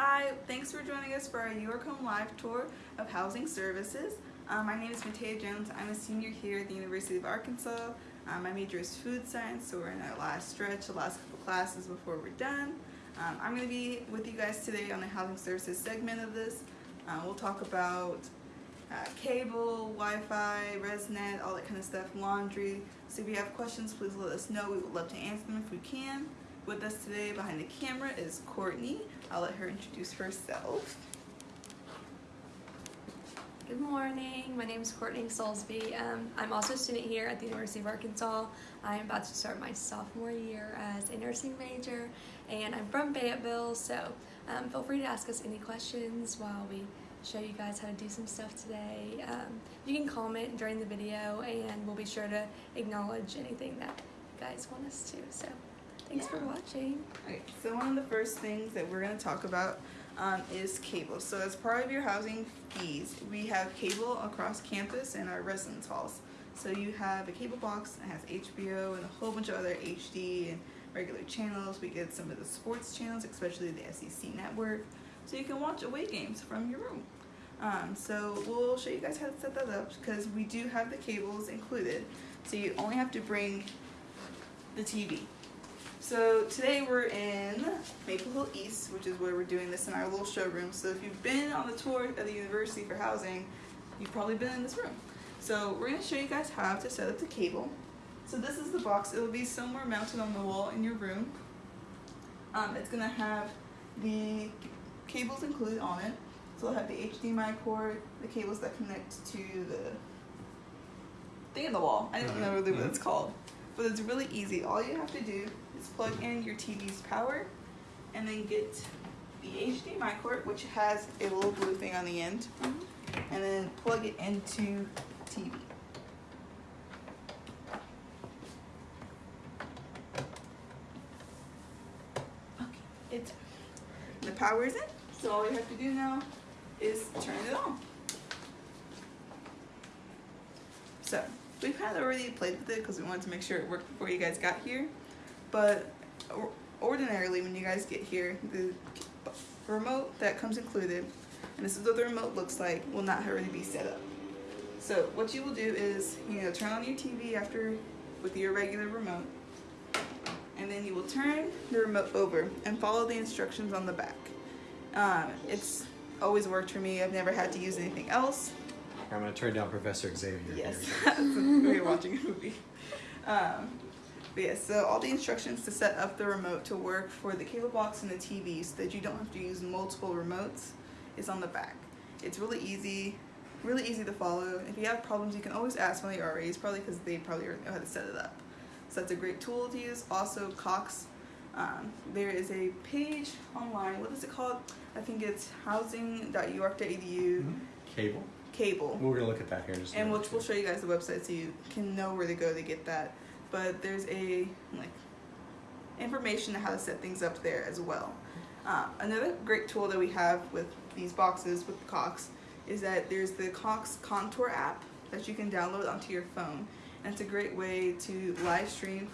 Hi, thanks for joining us for our York Home Live tour of housing services. Um, my name is Matea Jones. I'm a senior here at the University of Arkansas. Um, my major is food science, so we're in our last stretch, the last couple classes before we're done. Um, I'm going to be with you guys today on the housing services segment of this. Uh, we'll talk about uh, cable, Wi-Fi, ResNet, all that kind of stuff, laundry. So if you have questions, please let us know. We would love to answer them if we can. With us today behind the camera is Courtney. I'll let her introduce herself. Good morning. My name is Courtney Soulsby. Um, I'm also a student here at the University of Arkansas. I'm about to start my sophomore year as a nursing major, and I'm from Fayetteville, so um, feel free to ask us any questions while we show you guys how to do some stuff today. Um, you can comment during the video, and we'll be sure to acknowledge anything that you guys want us to. So. Thanks yeah. for watching. Okay, so one of the first things that we're going to talk about um, is cable. So as part of your housing fees, we have cable across campus in our residence halls. So you have a cable box that has HBO and a whole bunch of other HD and regular channels. We get some of the sports channels, especially the SEC network. So you can watch away games from your room. Um, so we'll show you guys how to set that up because we do have the cables included. So you only have to bring the TV. So today we're in Maple Hill East, which is where we're doing this in our little showroom. So if you've been on the tour of the University for Housing, you've probably been in this room. So we're gonna show you guys how to set up the cable. So this is the box. It'll be somewhere mounted on the wall in your room. Um, it's gonna have the cables included on it. So it'll have the HDMI cord, the cables that connect to the thing in the wall. I don't know really what it's called. But it's really easy. All you have to do is plug in your TV's power and then get the HDMI cord, which has a little blue thing on the end, mm -hmm. and then plug it into TV. Okay, it's the power is in, so all you have to do now is turn it on. So we've kind of already played with it because we wanted to make sure it worked before you guys got here. But ordinarily when you guys get here, the remote that comes included, and this is what the remote looks like, will not already be set up. So what you will do is, you know, turn on your TV after with your regular remote, and then you will turn the remote over and follow the instructions on the back. Um, it's always worked for me. I've never had to use anything else. I'm going to turn down Professor Xavier. Yes, we're watching a movie. Um, but yes, so all the instructions to set up the remote to work for the cable box and the TV so that you don't have to use multiple remotes is on the back. It's really easy, really easy to follow. If you have problems, you can always ask one of the RAs, probably because they probably already know how to set it up. So that's a great tool to use. Also, Cox, um, there is a page online. What is it called? I think it's housing.uark.edu. Mm -hmm. Cable cable. We're gonna look at that here. and we'll, we'll show you guys the website so you can know where to go to get that. But there's a like information on how to set things up there as well. Uh, another great tool that we have with these boxes with Cox is that there's the Cox Contour app that you can download onto your phone. And it's a great way to live stream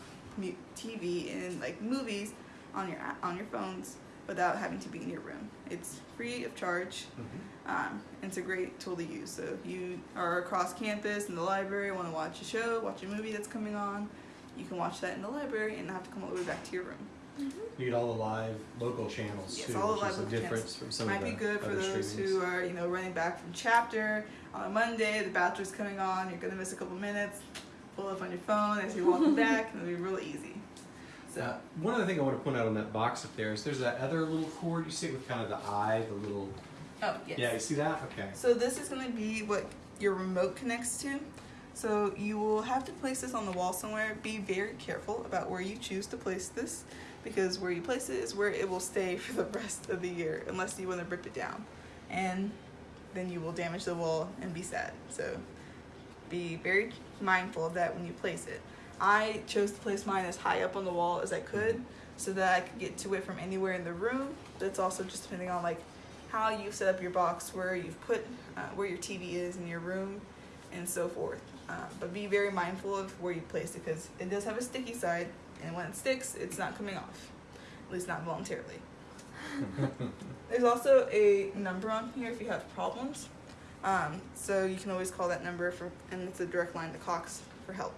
TV and like movies on your on your phones without having to be in your room. It's free of charge. Mm -hmm. um, it's a great tool to use. So if you are across campus in the library, want to watch a show, watch a movie that's coming on, you can watch that in the library and not have to come all the way back to your room. Mm -hmm. You get all the live local channels yes, too, all the live is a difference channels. from some Might of the be good for those who are, you know, running back from chapter on a Monday, the bachelor's coming on, you're gonna miss a couple minutes, pull up on your phone as you're walking back, and it'll be real easy. So uh, one other thing I want to point out on that box up there is there's that other little cord you see it with kind of the eye, the little. Oh yes. Yeah, you see that? Okay. So this is going to be what your remote connects to. So you will have to place this on the wall somewhere. Be very careful about where you choose to place this because where you place it is where it will stay for the rest of the year unless you want to rip it down. And then you will damage the wall and be sad. So be very mindful of that when you place it. I chose to place mine as high up on the wall as I could so that I could get to it from anywhere in the room. That's also just depending on like how you set up your box, where you've put, uh, where your TV is in your room and so forth. Uh, but be very mindful of where you place it because it does have a sticky side and when it sticks, it's not coming off, at least not voluntarily. There's also a number on here if you have problems. Um, so you can always call that number for, and it's a direct line to Cox for help.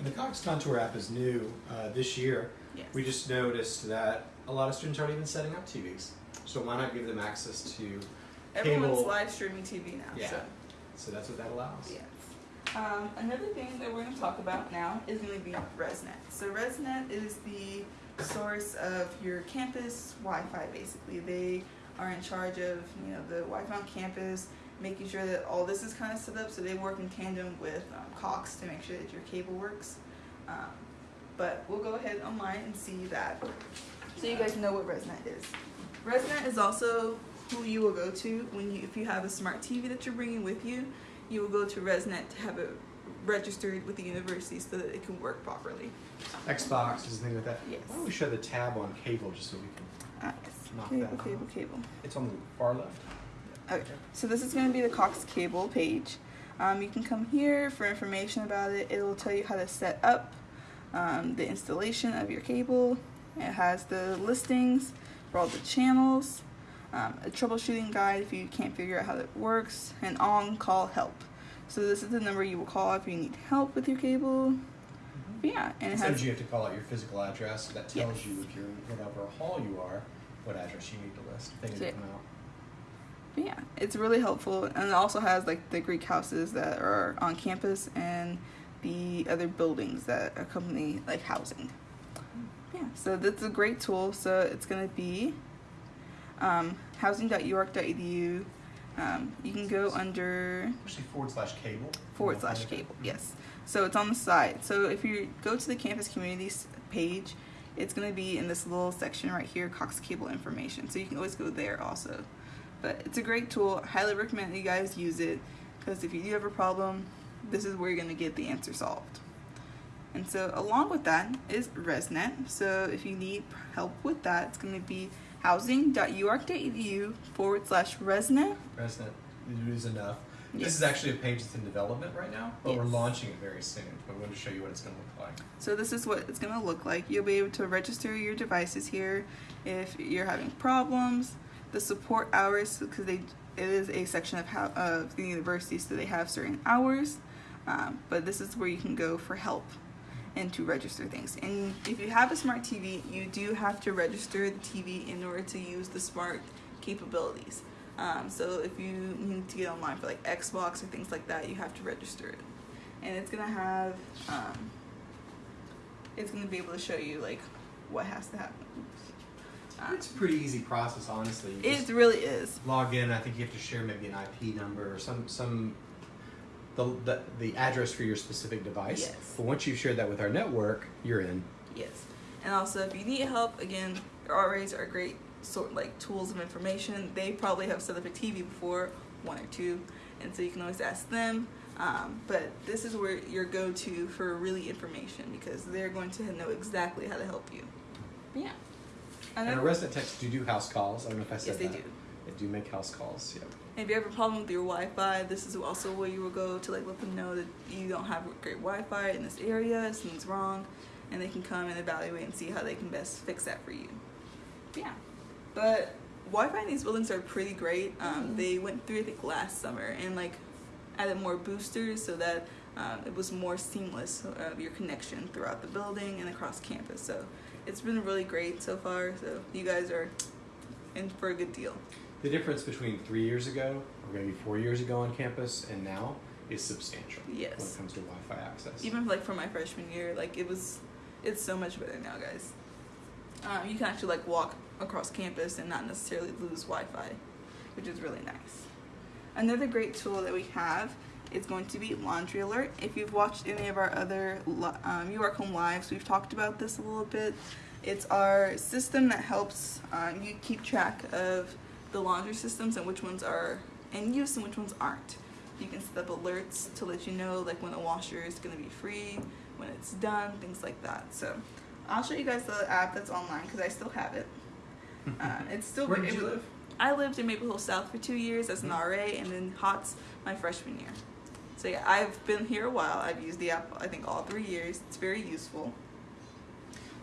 And the Cox Contour app is new uh, this year. Yes. We just noticed that a lot of students aren't even setting up TVs. So why not give them access to Everyone's cable- live streaming TV now. Yeah. So. so that's what that allows. Yes. Um, another thing that we're going to talk about now is going to be ResNet. So ResNet is the source of your campus Wi-Fi. Basically, they are in charge of you know the Wi-Fi on campus, making sure that all this is kind of set up. So they work in tandem with um, Cox to make sure that your cable works. Um, but we'll go ahead online and see that, so you guys know what ResNet is. ResNet is also who you will go to when you if you have a smart TV that you're bringing with you you will go to ResNet to have it registered with the university so that it can work properly. Xbox is the thing with that. Yes. Why don't we show the tab on cable just so we can? Uh. Knock Cable, that cable, cable. It's on the far left. Okay, so this is going to be the Cox cable page. Um, you can come here for information about it. It will tell you how to set up um, the installation of your cable. It has the listings for all the channels, um, a troubleshooting guide if you can't figure out how it works, and on-call help. So this is the number you will call if you need help with your cable. But yeah, and it Instead has you have to call out your physical address, that tells Yes. you if you're in whatever hall you are, what address you need to list. Things Yeah. that come out. Yeah, it's really helpful, and it also has like the Greek houses that are on campus and the other buildings that accompany like housing. Yeah, so that's a great tool. So it's gonna be um, housing.uark.edu. Um, you can go under Actually, forward slash cable. forward slash cable. Yes. So it's on the side. So if you go to the campus communities page, it's going to be in this little section right here, Cox Cable information. So you can always go there also. But it's a great tool. I highly recommend you guys use it because if you do have a problem, this is where you're going to get the answer solved. And so along with that is ResNet. So if you need help with that, it's going to be housing.uark.edu forward slash ResNet. ResNet is enough. Yes. This is actually a page that's in development right now, but we're launching it very soon. But we want to show you what it's going to look like. So this is what it's going to look like. You'll be able to register your devices here if you're having problems. The support hours, because they it is a section of how of the university, so they have certain hours. Um, but this is where you can go for help and to register things. And if you have a smart TV, you do have to register the TV in order to use the smart capabilities. Um, so if you need to get online for like Xbox or things like that, you have to register it. And it's gonna have um, it's going to be able to show you like what has to happen. Uh, It's a pretty easy process, honestly. You it really is. log in. I think you have to share maybe an IP number or some some the the, the address for your specific device. Yes. But once you've shared that with our network, you're in. Yes. And also, if you need help, again, RAs are great sort like tools of information. They probably have set up a TV before, one or two, and so you can always ask them. Um, but this is where your go-to for really information because they're going to know exactly how to help you. But yeah. And Another- our resident techs do do house calls. I don't know if I said yes, they that. do. They do make house calls. Yep. If you have a problem with your Wi-Fi, this is also where you will go to like let them know that you don't have great Wi-Fi in this area, something's wrong, and they can come and evaluate and see how they can best fix that for you. Yeah, but Wi-Fi in these buildings are pretty great. Um, They went through I think last summer and like added more boosters so that um, it was more seamless of your connection throughout the building and across campus. So it's been really great so far. So you guys are in for a good deal. The difference between three years ago, or maybe four years ago on campus, and now is substantial Yes. when it comes to Wi-Fi access. even like for my freshman year like it was it's so much better now guys um, you can actually like walk across campus and not necessarily lose wi-fi which is really nice. Another great tool that we have is going to be laundry alert. If you've watched any of our other um, home lives we've talked about this a little bit. It's our system that helps um, you keep track of the laundry systems and which ones are in use and which ones aren't. You can set up alerts to let you know like when a washer is going to be free when it's done things like that. So i'll show you guys the app that's online because i still have it uh, it's still Where did it you live? i lived in maple hill south for two years as an ra and then Hotz my freshman year so yeah i've been here a while i've used the app i think all three years it's very useful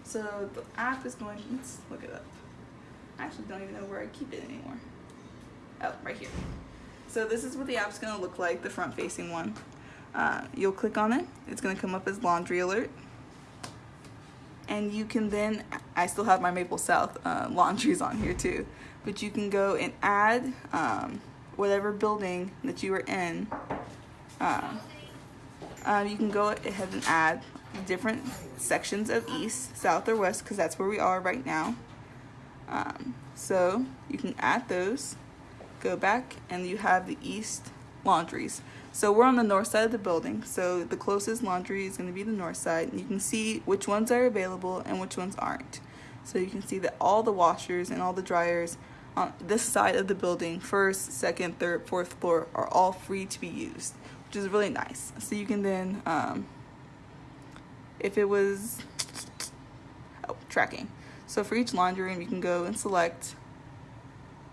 so the app is going let's look it up I actually don't even know where I keep it anymore. Oh, right here. So this is what the app's gonna look like, the front facing one. Uh, you'll click on it, it's gonna come up as laundry alert. And you can then, I still have my Maple South uh, laundries on here too, but you can go and add um, whatever building that you are in. Uh, you can go ahead and add different sections of east, south, or west because that's where we are right now. Um, so you can add those, go back, and you have the east laundries. So we're on the north side of the building, so the closest laundry is going to be the north side, you can see which ones are available and which ones aren't. So you can see that all the washers and all the dryers on this side of the building, first, second, third, fourth floor, are all free to be used, which is really nice. So you can then, um, if it was oh, tracking. So for each laundry room, you can go and select,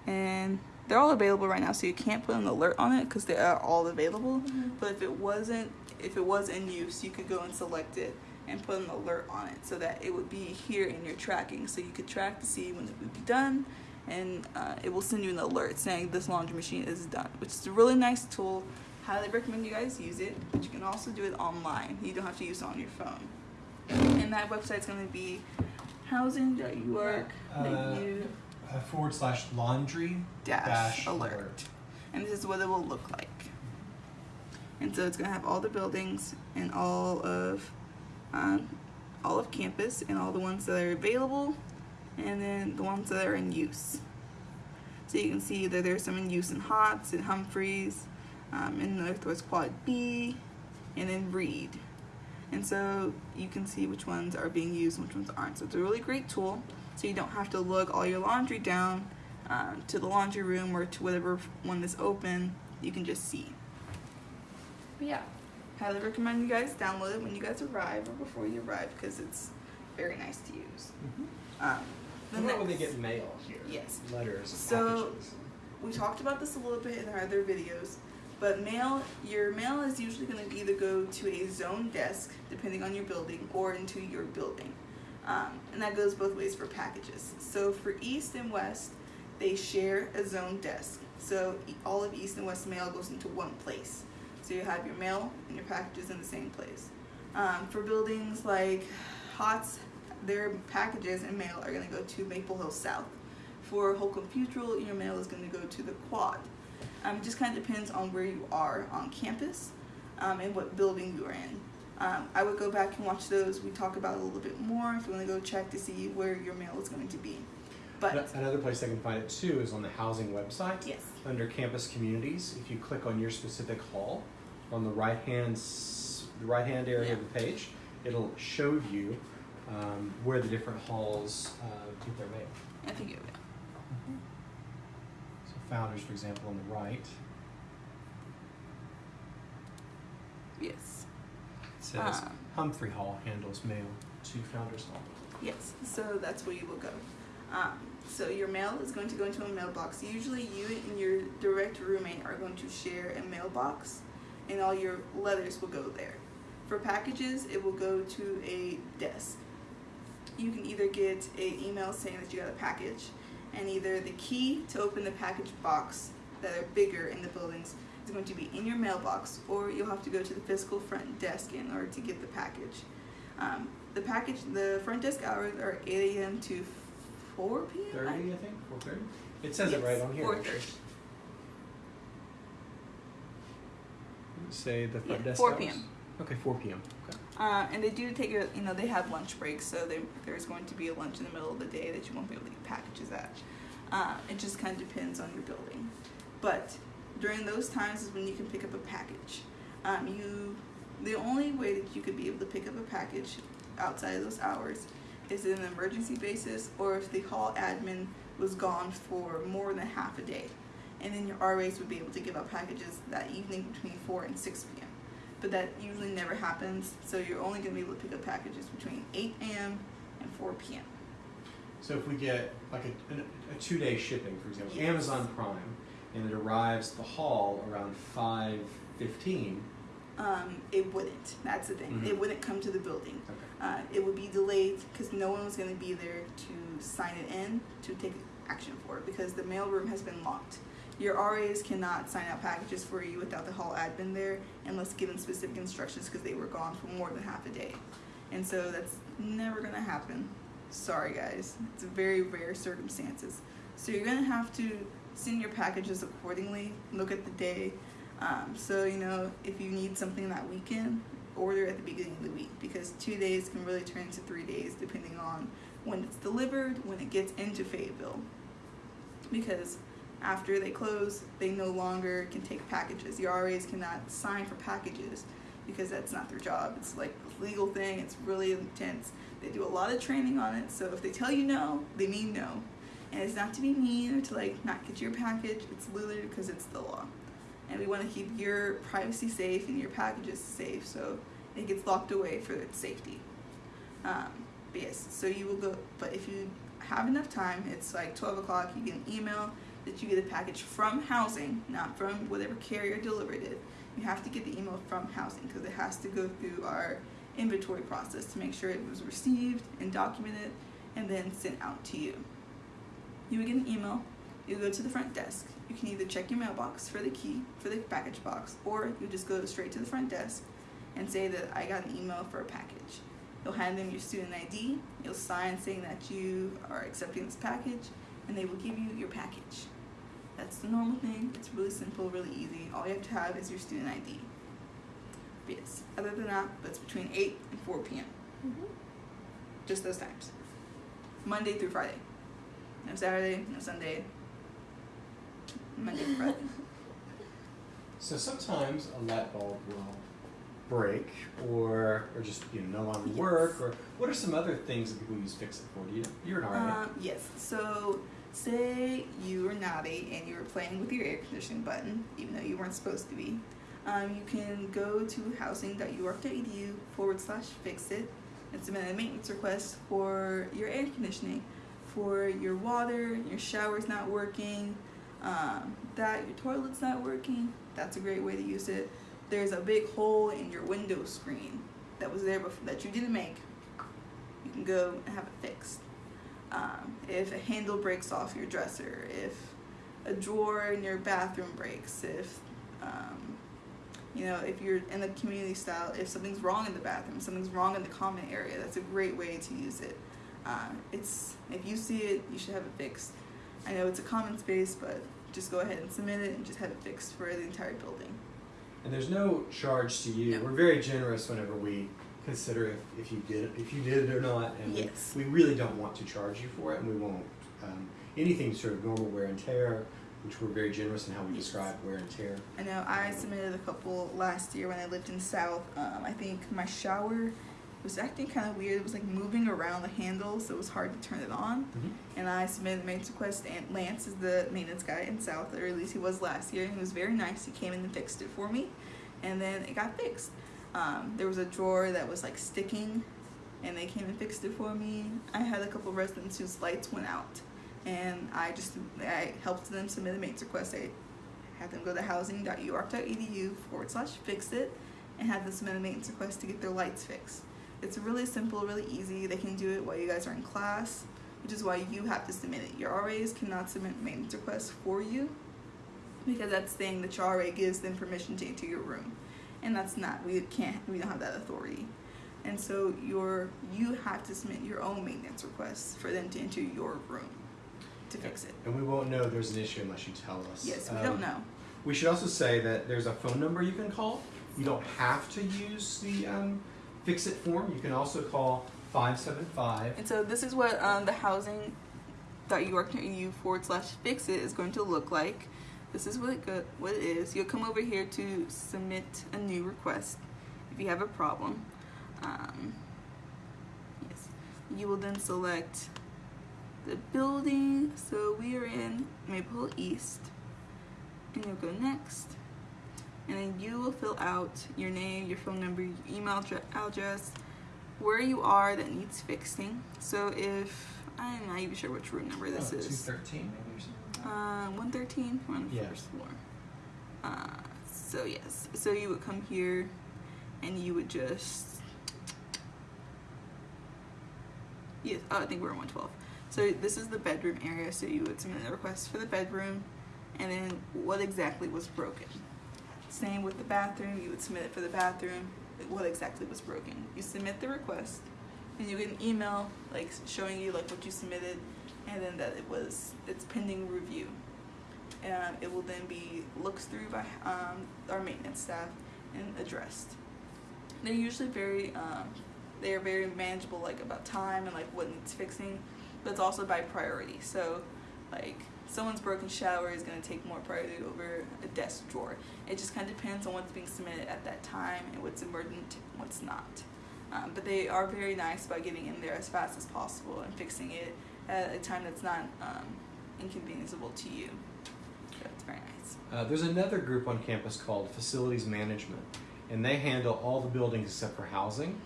and they're all available right now. So you can't put an alert on it because they are all available. But if it wasn't, if it was in use, you could go and select it and put an alert on it so that it would be here in your tracking. So you could track to see when it would be done, and uh, it will send you an alert saying this laundry machine is done, which is a really nice tool. Highly recommend you guys use it, but you can also do it online. You don't have to use it on your phone. And that website's going to be housing.uark Uh, uh, forward slash laundry dash, dash alert. alert. And this is what it will look like. And so it's going to have all the buildings and all of um, all of campus and all the ones that are available and then the ones that are in use. So you can see that there's some in use in Hotz and Humphreys, um, in Northwest Quad B, and then Reid. And so you can see which ones are being used and which ones aren't. So it's a really great tool. So you don't have to lug all your laundry down um, to the laundry room or to whatever one that's open. You can just see. But yeah, Highly recommend you guys download it when you guys arrive or before you arrive because it's very nice to use. Um, the What about when they get mail here? Yes. Letters and So- packages. we talked about this a little bit in our other videos, but mail your mail is usually going to either go to a zone desk, depending on your building, or into your building, um, and that goes both ways for packages. So for East and West, they share a zone desk. So all of East and West mail goes into one place. So you have your mail and your packages in the same place. Um, for buildings like Hotz, their packages and mail are going to go to Maple Hill South. For Holcombe Futrall, your mail is going to go to the quad. Um, it just kind of depends on where you are on campus um, and what building you're in. Um, I would go back and watch those. We talk about it a little bit more if you want to go check to see where your mail is going to be. But Another place I can find it too is on the housing website. yes, Under campus communities, if you click on your specific hall, on the right hand, the right hand area of the page, it'll show you um, where the different halls uh, get their mail. I think it will. So Founders, for example, on the right, Yes. Says Um, Humphrey Hall handles mail to Founders Hall. Yes, so that's where you will go. Um, so your mail is going to go into a mailbox. Usually, you and your direct roommate are going to share a mailbox, and all your letters will go there. For packages, it will go to a desk. You can either get an email saying that you got a package, and either the key to open the package box that are bigger in the buildings is going to be in your mailbox, or you'll have to go to the physical front desk in order to get the package. Um, the package, the front desk hours are 8 a.m. to 4 p.m. Thirty, I think, four thirty. It says it right on here. 4:30. Say the front Yeah, desk 4 p.m. Okay, four p.m. Okay. Uh, and they do take a, you know, they have lunch breaks, so they, there's going to be a lunch in the middle of the day that you won't be able to get packages at. Uh, it just kind of depends on your building. But during those times is when you can pick up a package. Um, you, the only way that you could be able to pick up a package outside of those hours is in an emergency basis or if the hall admin was gone for more than half a day. And then your RAs would be able to give out packages that evening between 4 and 6 p.m but that usually never happens. So you're only going to be able to pick up packages between 8 a.m. and 4 p.m. So if we get like a, a, a two day shipping, for example, Yes. Amazon Prime, and it arrives at the hall around five fifteen. Um, it wouldn't. That's the thing. Mhm. It wouldn't come to the building. Okay. Uh, it would be delayed because no one was going to be there to sign it in to take action for it because the mailroom has been locked. Your RAs cannot sign out packages for you without the hall admin there unless given specific instructions because they were gone for more than half a day. And so that's never gonna happen. Sorry guys, it's very rare circumstances. So you're gonna have to send your packages accordingly, look at the day. Um, so you know, if you need something that weekend, order at the beginning of the week because two days can really turn into three days depending on when it's delivered, when it gets into Fayetteville. Because after they close, they no longer can take packages. The RAs cannot sign for packages because that's not their job. It's like a legal thing, it's really intense. They do a lot of training on it, so if they tell you no, they mean no. And it's not to be mean or to like not get your package, it's literally because it's the law. And we want to keep your privacy safe and your packages safe so it gets locked away for its safety. Um, but yes, so you will go, but if you have enough time, it's like 12 o'clock, you get an email that you get a package from housing, not from whatever carrier delivered it. You have to get the email from housing because it has to go through our inventory process to make sure it was received and documented and then sent out to you. You would get an email, you go to the front desk. You can either check your mailbox for the key for the package box, or you just go straight to the front desk and say that I got an email for a package. You'll hand them your student ID, you'll sign saying that you are accepting this package, and they will give you your package. That's the normal thing. It's really simple, really easy. All you have to have is your student ID. But yes, other than that, that's between 8 and 4 p.m. Mm-hmm. Just those times. Monday through Friday. No Saturday, no Sunday. Monday Friday. So sometimes a light bulb will break or or just you know no longer Yes. work or what are some other things that people use fix it for? Do you you're an RA. Um, yes. So, say you were naughty and you were playing with your air conditioning button, even though you weren't supposed to be. Um, you can go to housing.uark.edu forward slash fix it and submit a maintenance request for your air conditioning, for your water, your shower's not working, um, that your toilet's not working. That's a great way to use it. There's a big hole in your window screen that was there before that you didn't make. You can go and have it fixed um, if a handle breaks off your dresser, if a drawer in your bathroom breaks, if um, you know if you're in the community style, if something's wrong in the bathroom, something's wrong in the common area, that's a great way to use it. Um, it's if you see it, you should have it fixed. I know it's a common space, but just go ahead and submit it and just have it fixed for the entire building. And there's no charge to you. No. We're very generous whenever we consider if, if you did if you did it or not, and we- Yes. we, really don't want to charge you for it, and we won't. Um, anything sort of normal wear and tear, which we're very generous in how we Yes. describe wear and tear. I know I submitted a couple last year when I lived in South. Um, I think my shower was acting kind of weird. It was like moving around the handle, so it was hard to turn it on. Mm-hmm. And I submitted a maintenance request, and Lance is the maintenance guy in South, or at least he was last year. He was very nice. He came in and fixed it for me, and then it got fixed. Um, there was a drawer that was like sticking, and they came and fixed it for me. I had a couple residents whose lights went out, and I just I helped them submit a maintenance request. I had them go to housing.uark.edu forward slash fix it, and had them submit a maintenance request to get their lights fixed. It's really simple, really easy. They can do it while you guys are in class which is why you have to submit it. Your RAs cannot submit maintenance requests for you because that's saying that your RA gives them permission to enter your room, and that's not. We can't. We don't have that authority, and so your you have to submit your own maintenance requests for them to enter your room to fix it. And we won't know there's an issue unless you tell us. Yes, we Um, don't know. We should also say that there's a phone number you can call. You don't have to use the um, fix it form. You can also call 575. And so this is what um, the housing.uark.edu forward slash fix it is going to look like. This is what it go- what it is. You'll come over here to submit a new request if you have a problem. Um, yes, you will then select the building. So we are in Maple East, and you'll go next. And then you will fill out your name, your phone number, your email address, where you are that needs fixing. So if I'm not even sure which room number this oh, is. 213 maybe or something. Uh, 113. We're on the Yeah. first floor. Uh, so yes, so you would come here, and you would just. Yes, oh, I think we're on 112. So this is the bedroom area. So you would submit a request for the bedroom, and then what exactly was broken. Same with the bathroom. You would submit it for the bathroom. What exactly was broken? You submit the request, and you get an email like showing you like what you submitted, and then that it was it's pending review. And it will then be looked through by um, our maintenance staff and addressed. They're usually very um, they are very manageable like about time and like what needs fixing but it's also by priority so like someone's broken shower is going to take more priority over a desk drawer. It just kind of depends on what's being submitted at that time and what's emergent and what's not. Um, but they are very nice about getting in there as fast as possible and fixing it at a time that's not um, to you. So it's very nice. Uh, there's another group on campus called Facilities Management, and they handle all the buildings except for housing.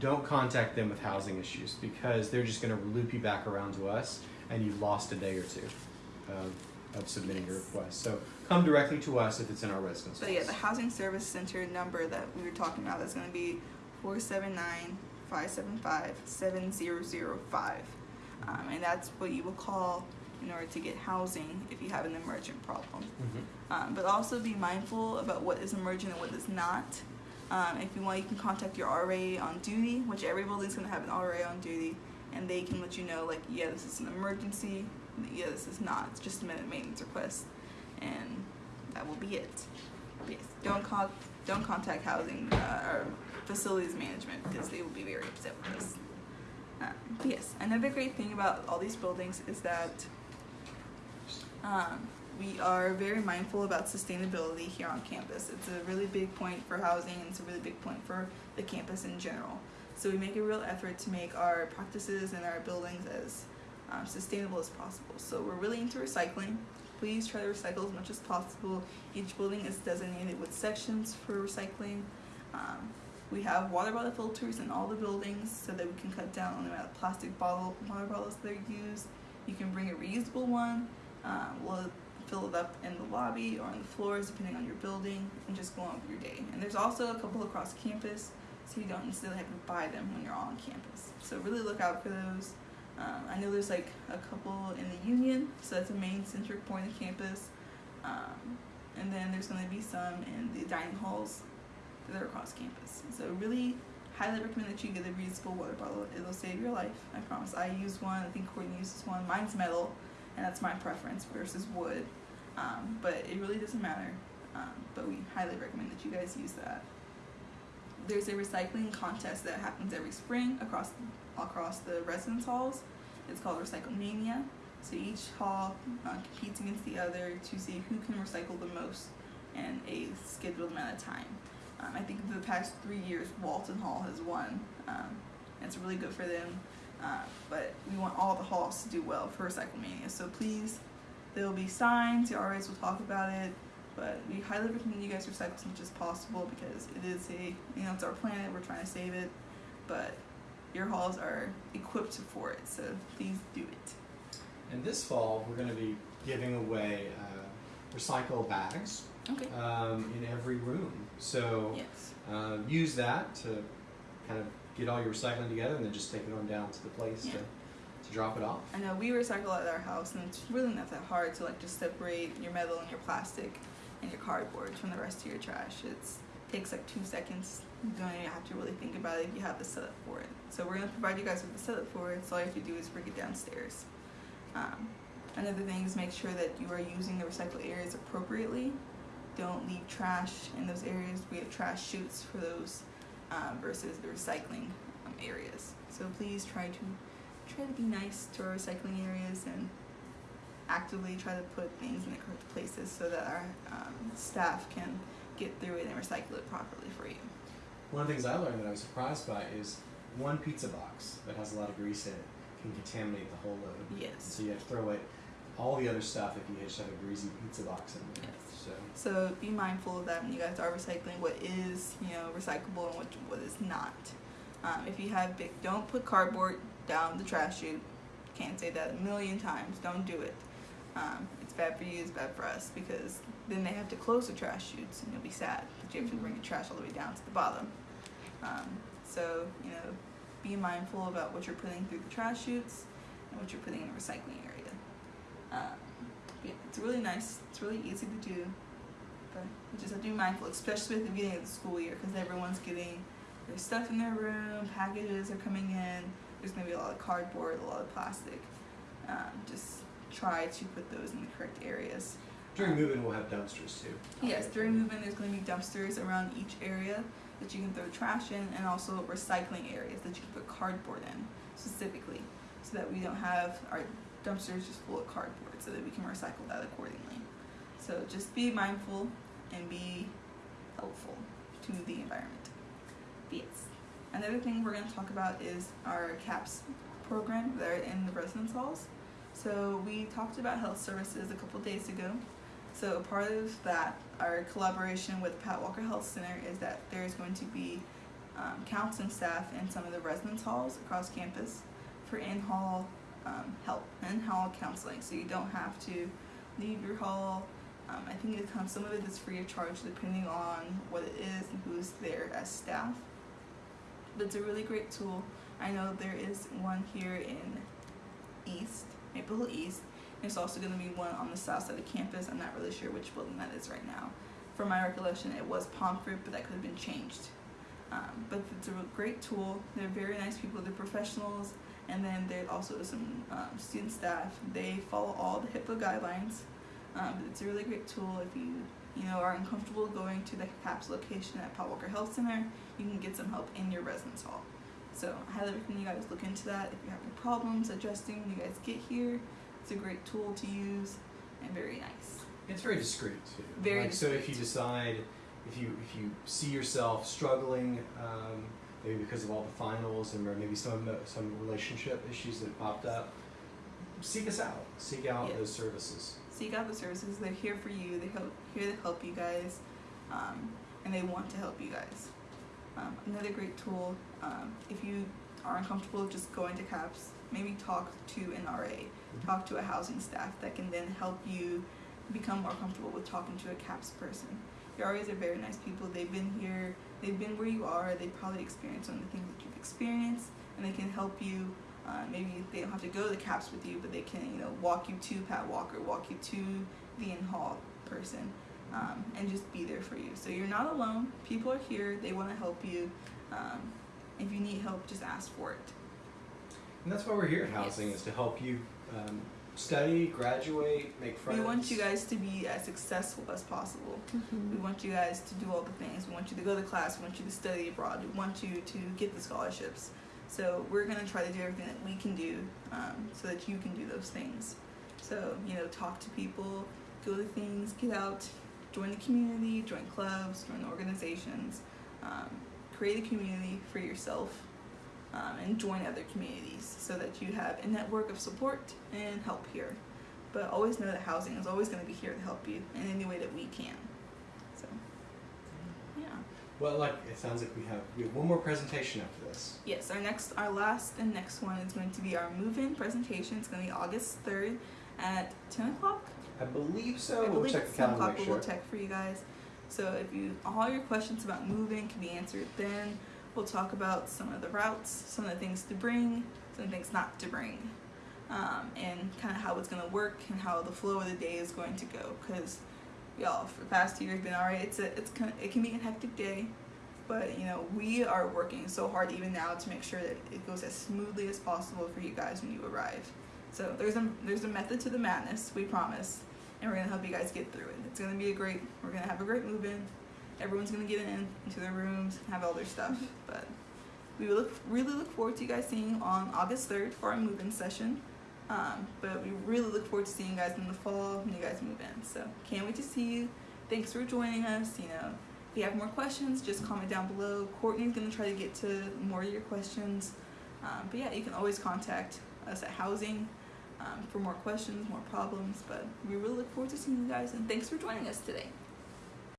Don't contact them with housing issues because they're just going to loop you back around to us, and you've lost a day or two of, of submitting your request. So come directly to us if it's in our residence. But yeah, the housing service center number that we were talking about is going to be 479-575-7005. Um, and that's what you will call in order to get housing if you have an emergent problem. Mhm. Um, but also be mindful about what is emergent and what is not. Um, if you want, you can contact your RA on duty, which every building is going to have an RA on duty, and they can let you know, like, yeah, this is an emergency, yeah, this is not. It's just a minute maintenance request, and that will be it. Yes, don't con- don't contact housing uh, or facilities management because they will be very upset with us. But yes, another great thing about all these buildings is that um, we are very mindful about sustainability here on campus. It's a really big point for housing and it's a really big point for the campus in general. So we make a real effort to make our practices and our buildings as um, sustainable as possible. So we're really into recycling. Please try to recycle as much as possible. Each building is designated with sections for recycling. Um, we have water bottle filters in all the buildings so that we can cut down on the amount of plastic bottle water bottles that are used. You can bring a reusable one. Um, we'll fill it up in the lobby or on the floors depending on your building and just go on with your day. And there's also a couple across campus so you don't necessarily have to buy them when you're on campus. So really look out for those. Um, I know there's like a couple in the Union, so that's a main centric point of campus. Um, and then there's going to be some in the dining halls that are across campus. So really highly recommend that you get a reusable water bottle. It'll save your life. I promise. I use one. I think Courtney uses one. Mine's metal, and that's my preference versus wood. Um, but it really doesn't matter. Um, but we highly recommend that you guys use that. There's a recycling contest that happens every spring across across the residence halls. It's called Recycle Mania. So each hall uh, competes against the other to see who can recycle the most in a scheduled amount of time. Um, I think for the past three years, Walton Hall has won. Um, it's really good for them. Uh, but we want all the halls to do well for Recycle Mania. So please, there will be signs. Your RAs will talk about it. But we highly recommend you guys recycle as much as possible because it is a, you know, it's our planet. We're trying to save it. But your halls are equipped for it. So please do it. And this fall, we're going to be giving away uh, recycle bags Okay. um, in every room. So Yes. uh, use that to kind of get all your recycling together and then just take it on down to the place Yeah. to, to drop it off. I know we recycle at our house, and it's really not that hard to like just separate your metal and your plastic and your cardboard from the rest of your trash. It's takes like two seconds. You don't even have to really think about it if you have the setup for it. So we're gonna provide you guys with the setup for it. So all you have to do is bring it downstairs. Um, another thing is make sure that you are using the recycle areas appropriately. Don't leave trash in those areas. We have trash chutes for those um, versus the recycling um, areas. So please try to try to be nice to our recycling areas and actively try to put things in the correct places so that our um, staff can get through it and recycle it properly for you. One of the things I learned that I was surprised by is one pizza box that has a lot of grease in it can contaminate the whole load. Yes. So you have to throw away all the other stuff if you just have a greasy pizza box in there. Yes. So So be mindful of that when you guys are recycling what is, you know, recyclable and what what is not. Um, if you have big, don't put cardboard down the trash chute. Can't say that a million times. Don't do it. Um, bad for you. It's bad for us because then they have to close the trash chutes and you'll be sad. But you have to bring your trash all the way down to the bottom. Um, so you know, be mindful about what you're putting through the trash chutes, and what you're putting in the recycling area. Um, yeah, it's really nice. It's really easy to do, but you just have to be mindful, especially at the beginning of the school year, because everyone's getting their stuff in their room. Packages are coming in. There's gonna be a lot of cardboard, a lot of plastic. Um, just try to put those in the correct areas. During um, move-in, we'll have dumpsters too. Yes, during movement, there's going to be dumpsters around each area that you can throw trash in, and also recycling areas that you can put cardboard in specifically, so that we don't have our dumpsters just full of cardboard, so that we can recycle that accordingly. So just be mindful and be helpful to the environment. But yes. Another thing we're going to talk about is our CAPS program that are in the residence halls. So we talked about health services a couple days ago. So part of that, our collaboration with Pat Walker Health Center is that there's going to be um, counseling staff in some of the residence halls across campus for in-hall um, help, in-hall counseling. So you don't have to leave your hall. Um, I think it comes, some of it is free of charge depending on what it is and who's there as staff. But it's a really great tool. I know there is one here in East, Maple Hill East. There's also going to be one on the south side of campus. I'm not really sure which building that is right now. From my recollection, it was Pomfret, but that could have been changed. Um, but it's a great tool. They're very nice people. They're professionals, and then there's also some um, student staff. They follow all the HIPAA guidelines. Um, but it's a really great tool if you you know are uncomfortable going to the CAPS location at Pat Walker Health Center. You can get some help in your residence hall. So I highly recommend you guys look into that. If you have having problems adjusting when you guys get here, it's a great tool to use and very nice. It's very discreet too. Very like, So if you decide, if you if you see yourself struggling, um, maybe because of all the finals and maybe some some relationship issues that popped up, seek us out. Seek out Yeah. those services. Seek out the services. They're here for you. They help here to help you guys, um, and they want to help you guys. Um, another great tool. Um, if you are uncomfortable just going to CAPS, maybe talk to an RA, talk to a housing staff that can then help you become more comfortable with talking to a CAPS person. Your RAs are very nice people. They've been here. They've been where you are. they've probably experienced some of the things that you've experienced, and they can help you. Uh, maybe they don't have to go to the CAPS with you, but they can, you know, walk you to Pat Walker, walk you to the in hall person, um, and just be there for you. So you're not alone. People are here. They want to help you. Um, if you need help, just ask for it. And that's why we're here at Housing Yes. is to help you um, study, graduate, make friends. We want you guys to be as successful as possible. We want you guys to do all the things. We want you to go to class. We want you to study abroad. We want you to get the scholarships. So we're gonna try to do everything that we can do um, so that you can do those things. So you know, talk to people, go to things, get out, join the community, join clubs, join organizations, um, create a community for yourself, um, and join other communities so that you have a network of support and help here. But always know that housing is always going to be here to help you in any way that we can. So, yeah. Well, like it sounds like we have we have one more presentation after this. Yes, our next, our last and next one is going to be our move-in presentation. It's going to be August third at ten o'clock. I believe so. I we'll believe check it's the 10 calendar. o'clock, Make we'll check for you guys. So if you all your questions about moving can be answered then. We'll talk about some of the routes, some of the things to bring, some things not to bring, um, and kind of how it's gonna work and how the flow of the day is going to go. Cause y'all, for the past year, it's been alright. It's a, it's it can be a hectic day, but you know we are working so hard even now to make sure that it goes as smoothly as possible for you guys when you arrive. So there's a there's a method to the madness, we promise, and we're gonna help you guys get through it. It's gonna be a great. We're gonna have a great move in. Everyone's gonna get in into their rooms, have all their stuff. But we look really look forward to you guys seeing on August third for our move in session. Um, but we really look forward to seeing you guys in the fall when you guys move in. So can't wait to see you. Thanks for joining us. You know, if you have more questions, just comment down below. Courtney's gonna try to get to more of your questions. Um, but yeah, you can always contact us at housing um, for more questions, more problems. But we really look forward to seeing you guys, and thanks for joining us today.